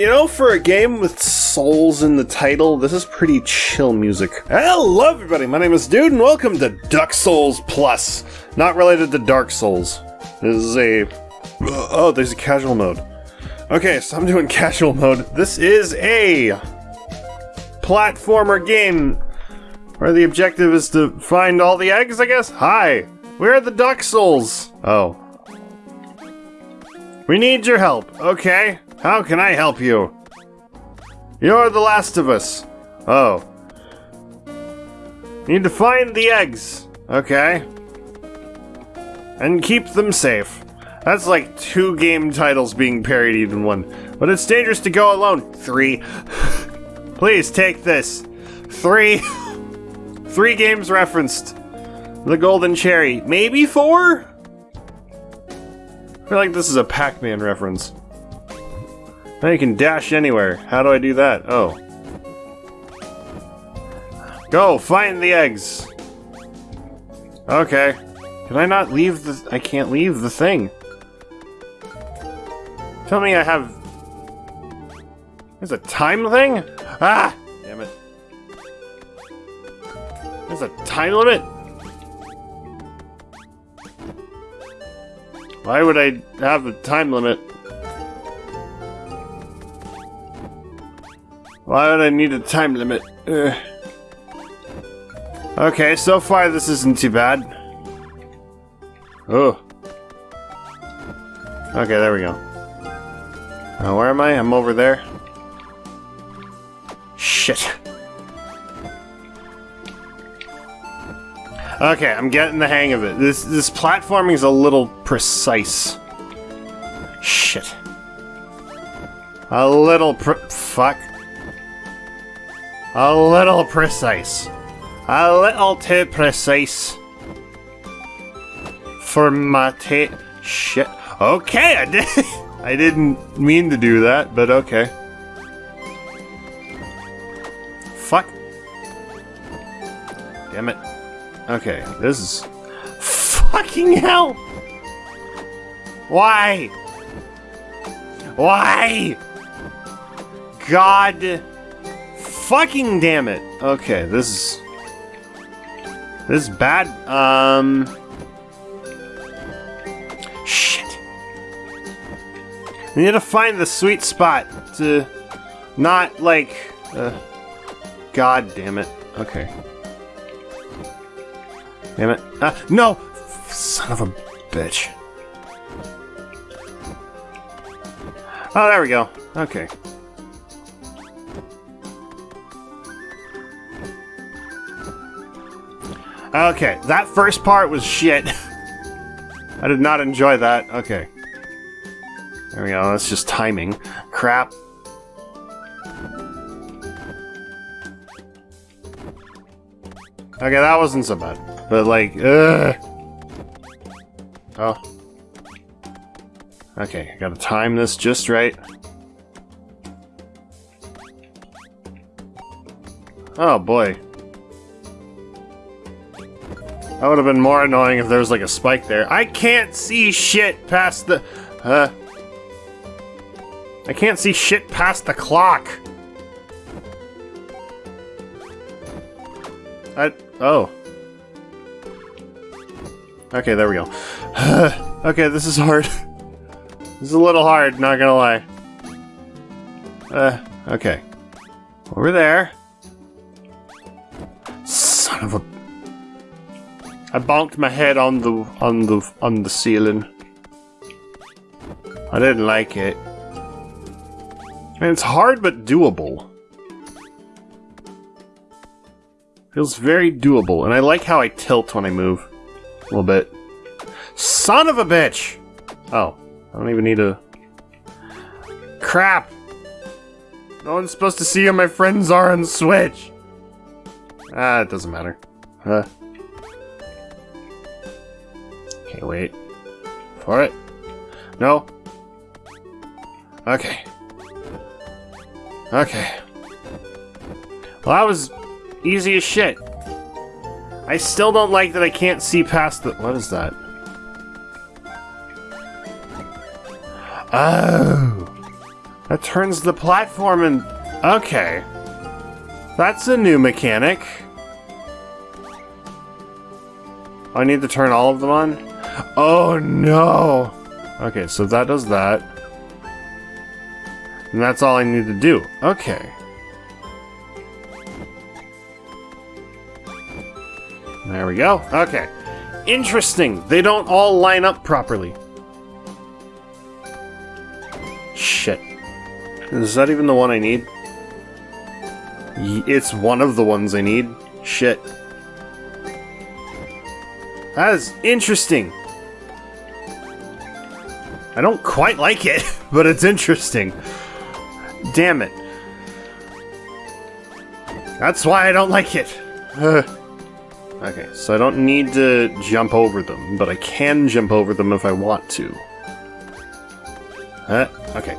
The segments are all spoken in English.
You know, for a game with souls in the title, this is pretty chill music. Hello, everybody. My name is Dude, and welcome to Duck Souls Plus. Not related to Dark Souls. This is a. Uh, oh, there's a casual mode. Okay, so I'm doing casual mode. This is a platformer game where the objective is to find all the eggs, I guess? Hi! Where are the Duck Souls? Oh. We need your help, okay? How can I help you? You're the last of us. Oh. Need to find the eggs. Okay. And keep them safe. That's like two game titles being parodied in one. But it's dangerous to go alone. Three. Please take this. Three. Three games referenced. The Golden Cherry. Maybe four? I feel like this is a Pac-Man reference. Now you can dash anywhere. How do I do that? Oh. Go, find the eggs. Okay. Can I not leave the... I can't leave the thing. Tell me I have... There's a time thing? Ah! Damn it. There's a time limit? Why would I have a time limit? Why would I need a time limit? Ugh. Okay, so far this isn't too bad. Oh. Okay, there we go. Uh, where am I? I'm over there. Okay, I'm getting the hang of it. This this platforming is a little precise. Shit. A little fuck. A little precise. A little too precise. For my ta- Shit. Okay, I did. I didn't mean to do that, but okay. Fuck. Damn it. Okay, this is. Fucking hell! Why? Why? God fucking damn it. Okay, this is... This is bad. Um... Shit. We need to find the sweet spot to not, like... Uh, God damn it. Okay. Damn it. Ah, no! Son of a bitch. Oh, there we go. Okay. Okay, that first part was shit. I did not enjoy that. Okay. There we go, that's just timing. Crap. Okay, that wasn't so bad. But like, ugh. Oh. Okay, I gotta time this just right. Oh boy. That would have been more annoying if there was like a spike there. I can't see shit past the... Uh... I can't see shit past the clock. I... Oh. Okay, there we go. okay, this is hard. this is a little hard, not gonna lie. Uh, okay. Over there. Son of a I bonked my head on the on the on the ceiling. I didn't like it. And it's hard but doable. Feels very doable, and I like how I tilt when I move. A little bit. Son of a bitch! Oh, I don't even need a... Crap! No one's supposed to see who my friends are on Switch! Ah, it doesn't matter. Huh. Okay, wait. For it? No? Okay. Okay. Well, that was easy as shit. I still don't like that I can't see past the- what is that? Oh! That turns the platform and... Okay. That's a new mechanic. Oh, I need to turn all of them on? Oh no! Okay, so that does that. And that's all I need to do. Okay. We go. Okay. Interesting. They don't all line up properly. Shit. Is that even the one I need? It's one of the ones I need. Shit. That is interesting. I don't quite like it, but it's interesting. Damn it. That's why I don't like it. Okay, so I don't need to jump over them, but I can jump over them if I want to. Uh, okay.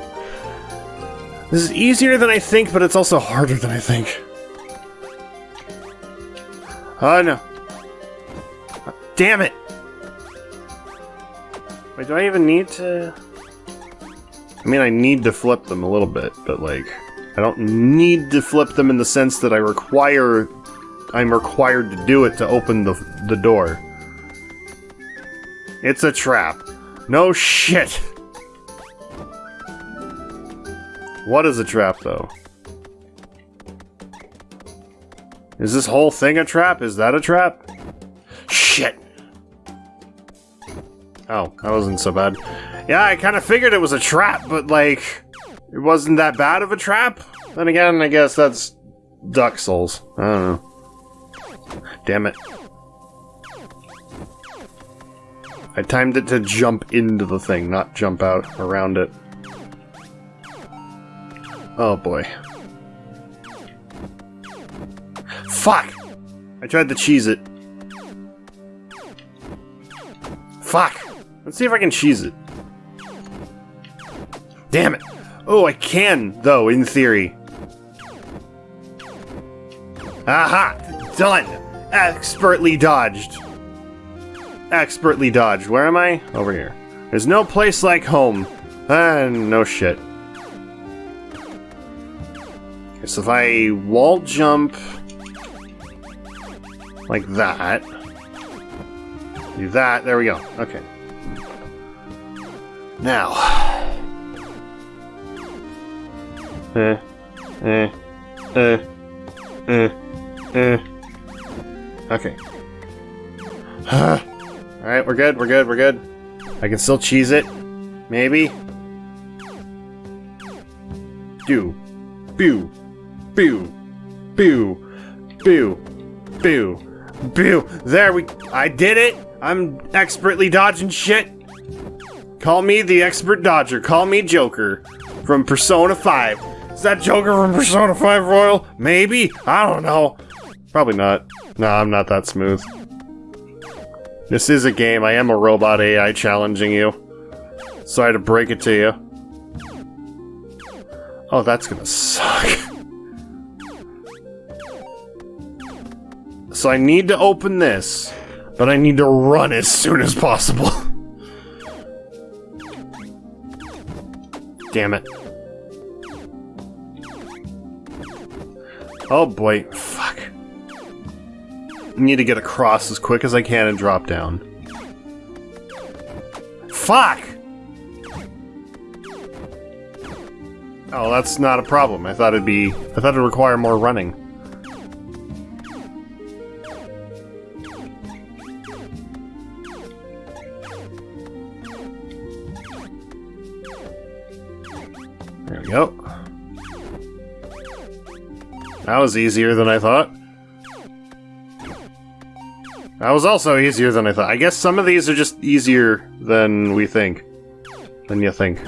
This is easier than I think, but it's also harder than I think. Oh no. Damn it! Wait, do I even need to... I mean, I need to flip them a little bit, but like... I don't need to flip them in the sense that I require... I'm required to do it to open the, the door. It's a trap. No shit! What is a trap, though? Is this whole thing a trap? Is that a trap? Shit! Oh, that wasn't so bad. Yeah, I kind of figured it was a trap, but like, it wasn't that bad of a trap. Then again, I guess that's Duck Souls. I don't know. Damn it. I timed it to jump into the thing, not jump out around it. Oh boy. Fuck! I tried to cheese it. Fuck! Let's see if I can cheese it. Damn it! Oh, I can, though, in theory. Aha! Done! Expertly dodged. Expertly dodged. Where am I? Over here. There's no place like home. Ah, no shit. Okay, so if I wall jump like that, do that, there we go. Okay. Now. Eh, eh, eh, eh, eh. Okay. Alright, we're good, we're good, we're good. I can still cheese it. Maybe. Do. Boo. Boo. Boo. Boo. Boo. Boo. There we... I did it! I'm expertly dodging shit. Call me the expert dodger. Call me Joker from Persona 5. Is that Joker from Persona 5 Royal? Maybe? I don't know. Probably not. No, I'm not that smooth. This is a game. I am a robot AI challenging you. Sorry to break it to you. Oh, that's gonna suck. So I need to open this, but I need to run as soon as possible. Damn it. Oh boy, need to get across as quick as I can and drop down. Fuck! Oh, that's not a problem. I thought it'd be... I thought it'd require more running. There we go. That was easier than I thought. That was also easier than I thought. I guess some of these are just easier than we think. Than you think.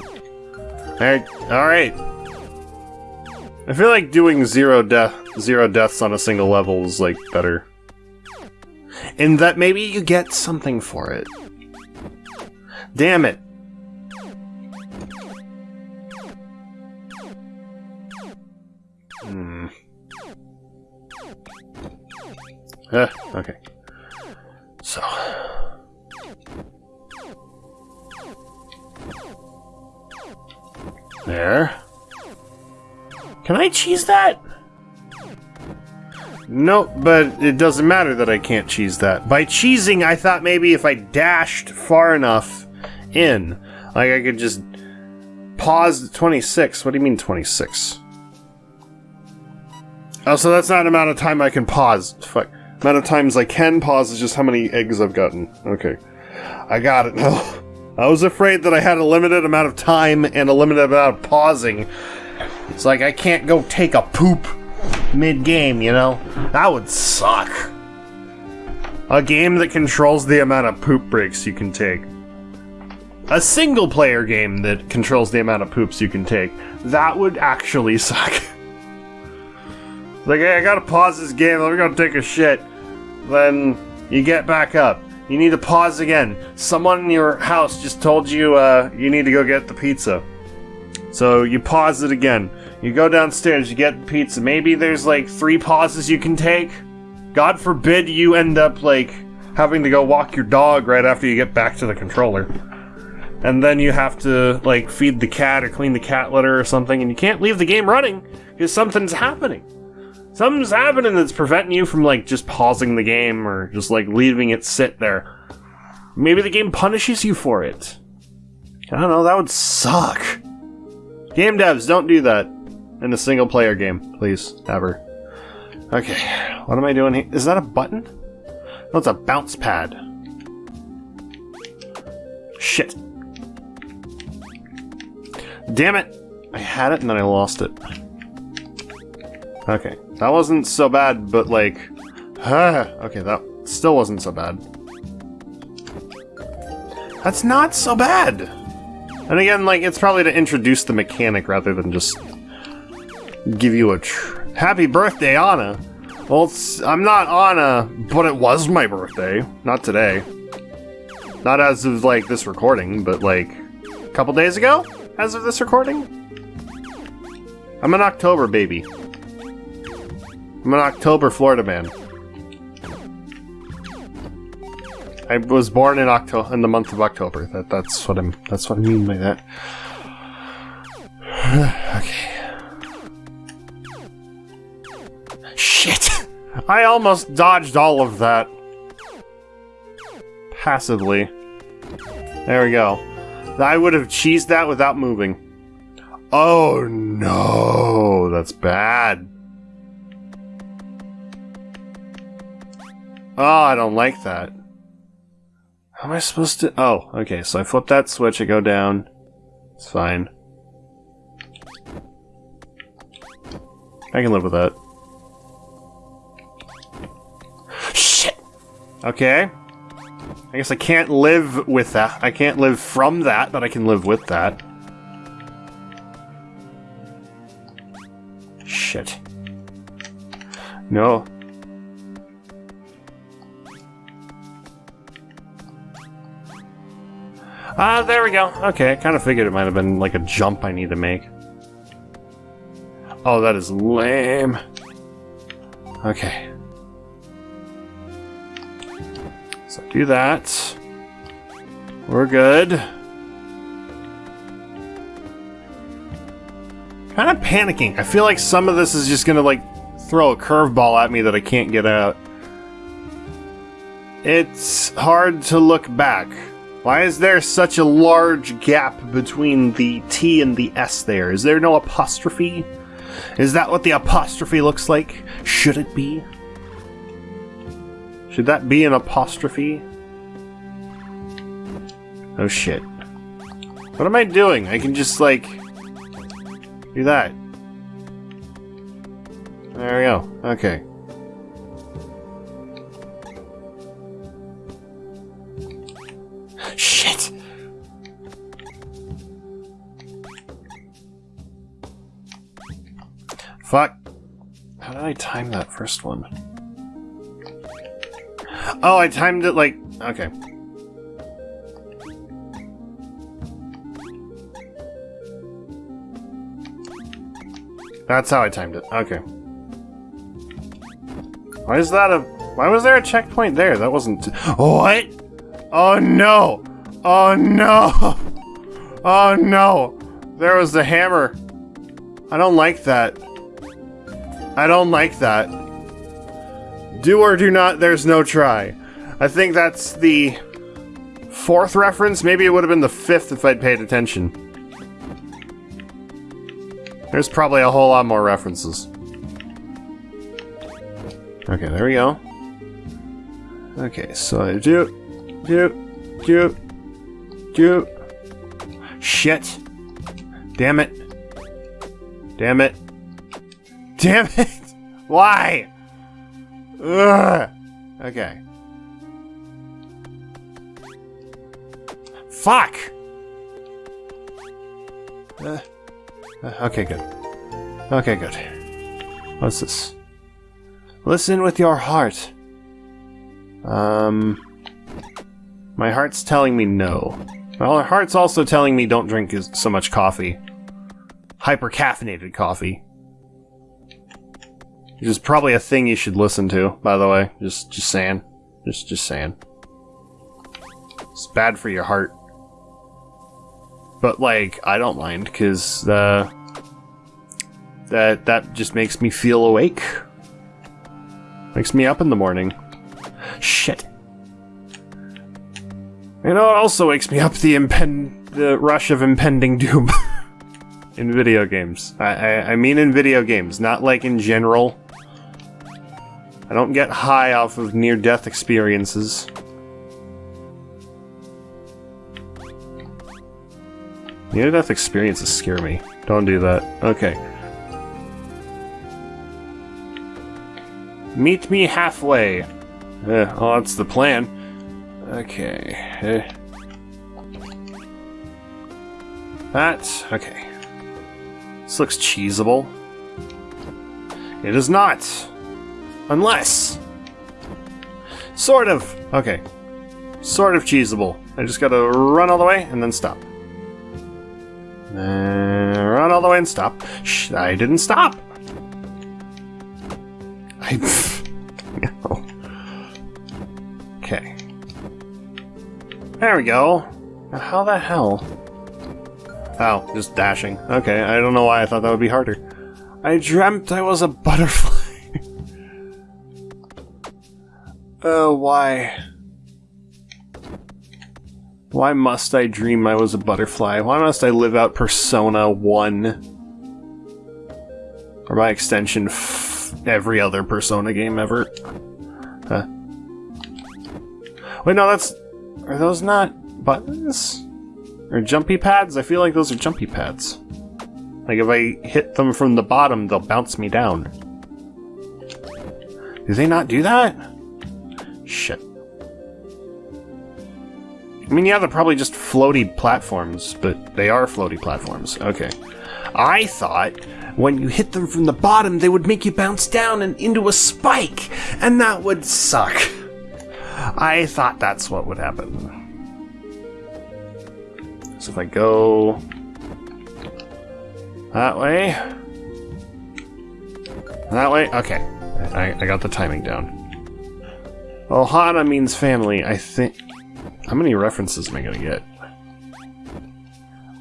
Alright, alright. I feel like doing zero death zero deaths on a single level is like better. In that maybe you get something for it. Damn it. Hmm. Uh, okay. There. Can I cheese that? Nope, but it doesn't matter that I can't cheese that. By cheesing, I thought maybe if I dashed far enough in, like I could just pause 26. What do you mean 26? Oh, so that's not an amount of time I can pause. Fuck. Amount of times I can pause is just how many eggs I've gotten. Okay. I got it now. I was afraid that I had a limited amount of time and a limited amount of pausing. It's like I can't go take a poop mid-game, you know? That would suck. A game that controls the amount of poop breaks you can take. A single player game that controls the amount of poops you can take. That would actually suck. like, hey, I gotta pause this game, I'm gonna take a shit. Then you get back up. You need to pause again. Someone in your house just told you uh, you need to go get the pizza. So you pause it again. You go downstairs, you get the pizza. Maybe there's like three pauses you can take. God forbid you end up like having to go walk your dog right after you get back to the controller. And then you have to like feed the cat or clean the cat litter or something, and you can't leave the game running because something's happening. Something's happening that's preventing you from like just pausing the game or just like leaving it sit there. Maybe the game punishes you for it. I don't know, that would suck. Game devs, don't do that in a single player game, please, ever. Okay, what am I doing here? Is that a button? No, it's a bounce pad. Shit. Damn it! I had it and then I lost it. Okay, that wasn't so bad, but like... Huh. okay, that still wasn't so bad. That's not so bad! And again, like, it's probably to introduce the mechanic rather than just give you a happy birthday, Anna. Well, I'm not Anna, but it was my birthday. Not today. Not as of, like, this recording, but, like, a couple days ago? As of this recording? I'm an October baby. I'm an October Florida man. I was born in October in the month of October. That that's what I'm that's what I mean by that. okay. Shit! I almost dodged all of that. Passively. There we go. I would have cheesed that without moving. Oh no, that's bad. Oh, I don't like that. How am I supposed to... Oh, okay, so I flip that switch, I go down. It's fine. I can live with that. Shit! Okay. I guess I can't live with that. I can't live from that, but I can live with that. Shit. No. Ah, uh, there we go. Okay, I kind of figured it might have been like a jump I need to make. Oh, that is lame. Okay. So do that. We're good. Kind of panicking. I feel like some of this is just gonna like throw a curveball at me that I can't get out. It's hard to look back. Why is there such a large gap between the T and the S there? Is there no apostrophe? Is that what the apostrophe looks like? Should it be? Should that be an apostrophe? Oh shit. What am I doing? I can just, like, do that. There we go. Okay. Fuck. How did I time that first one? Oh, I timed it like... Okay. That's how I timed it. Okay. Why is that a... Why was there a checkpoint there? That wasn't... What? Oh no! Oh no! Oh no! There was the hammer. I don't like that. I don't like that. Do or do not, there's no try. I think that's the fourth reference. Maybe it would have been the fifth if I'd paid attention. There's probably a whole lot more references. Okay, there we go. Okay, so I do, do, do, do. Shit. Damn it. Damn it. Damn it! Why? Ugh. Okay. Fuck! Uh, uh, okay, good. Okay, good. What's this? Listen with your heart. Um... My heart's telling me no. My heart's also telling me don't drink so much coffee. Hyper-caffeinated coffee. Which is probably a thing you should listen to, by the way. Just just saying. Just just saying. It's bad for your heart. But like, I don't mind, because uh, that that just makes me feel awake. Makes me up in the morning. Shit. You know, it also wakes me up the impend the rush of impending doom in video games. I, I I mean in video games, not like in general. I don't get high off of near-death experiences. Near-death experiences scare me. Don't do that. Okay. Meet me halfway. Uh, oh, that's the plan. Okay. Uh, that. Okay. This looks cheesable. It is not. Unless. Sort of. Okay. Sort of cheesable. I just gotta run all the way and then stop. Uh, run all the way and stop. Shh, I didn't stop. I. no. Okay. There we go. How the hell? Oh, just dashing. Okay, I don't know why I thought that would be harder. I dreamt I was a butterfly. Oh, why? Why must I dream I was a butterfly? Why must I live out Persona 1? Or by extension, every other Persona game ever? Huh. Wait, no, that's... Are those not buttons? Or jumpy pads? I feel like those are jumpy pads. Like if I hit them from the bottom, they'll bounce me down. Do they not do that? Shit. I mean, yeah, they're probably just floaty platforms, but they are floaty platforms. Okay. I thought when you hit them from the bottom, they would make you bounce down and into a spike, and that would suck. I thought that's what would happen. So if I go that way, that way, okay. I, I got the timing down. Ohana means family, I think... How many references am I gonna get?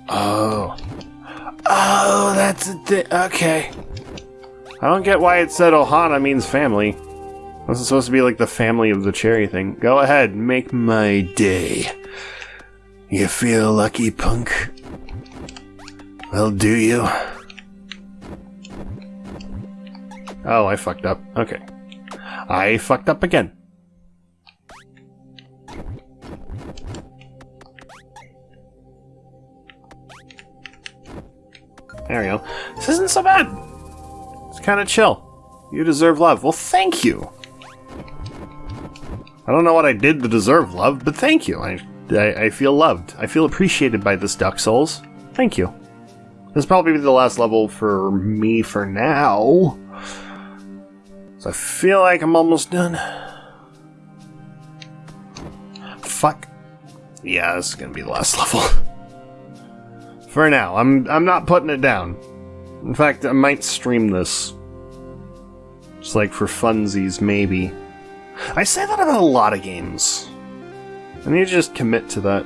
Oh. Oh, that's a thing. Okay. I don't get why it said Ohana means family. This is supposed to be like the family of the cherry thing. Go ahead, make my day. You feel lucky, punk? Well, do you? Oh, I fucked up. Okay. I fucked up again. So bad. It's kind of chill. You deserve love. Well, thank you. I don't know what I did to deserve love, but thank you. I, I, I feel loved. I feel appreciated by this Duck Souls. Thank you. This will probably be the last level for me for now. So I feel like I'm almost done. Fuck. Yeah, this is gonna be the last level. For now, I'm I'm not putting it down. In fact, I might stream this. Just like for funsies, maybe. I say that about a lot of games. I need to just commit to that.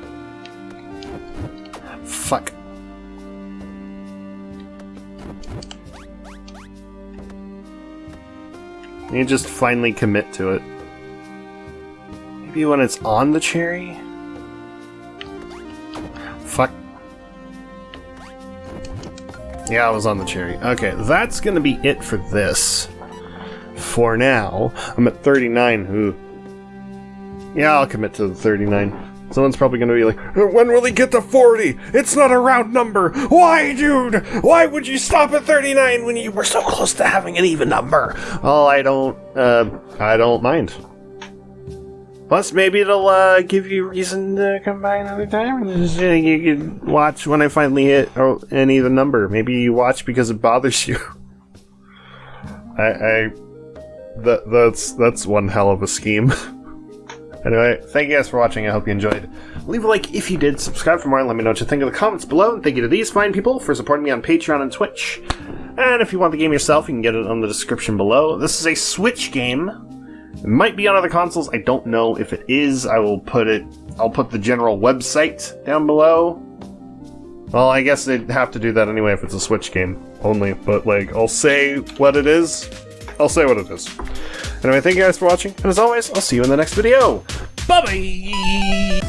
Fuck. I need to just finally commit to it. Maybe when it's on the cherry? Yeah, I was on the cherry. Okay, that's gonna be it for this. For now, I'm at 39. Who? Yeah, I'll commit to the 39. Someone's probably gonna be like, When will he get to 40? It's not a round number! Why, dude? Why would you stop at 39 when you were so close to having an even number? Oh, I don't, uh, I don't mind. Plus, maybe it'll uh, give you reason to come by another time. You can watch when I finally hit oh, of the number. Maybe you watch because it bothers you. I, I, that that's that's one hell of a scheme. anyway, thank you guys for watching. I hope you enjoyed. Leave a like if you did. Subscribe for more. Let me know what you think in the comments below. And thank you to these fine people for supporting me on Patreon and Twitch. And if you want the game yourself, you can get it on the description below. This is a Switch game. It might be on other consoles. I don't know if it is. I will put it. I'll put the general website down below. Well, I guess they'd have to do that anyway if it's a Switch game only. But like, I'll say what it is. I'll say what it is. Anyway, thank you guys for watching, and as always, I'll see you in the next video. Bye bye.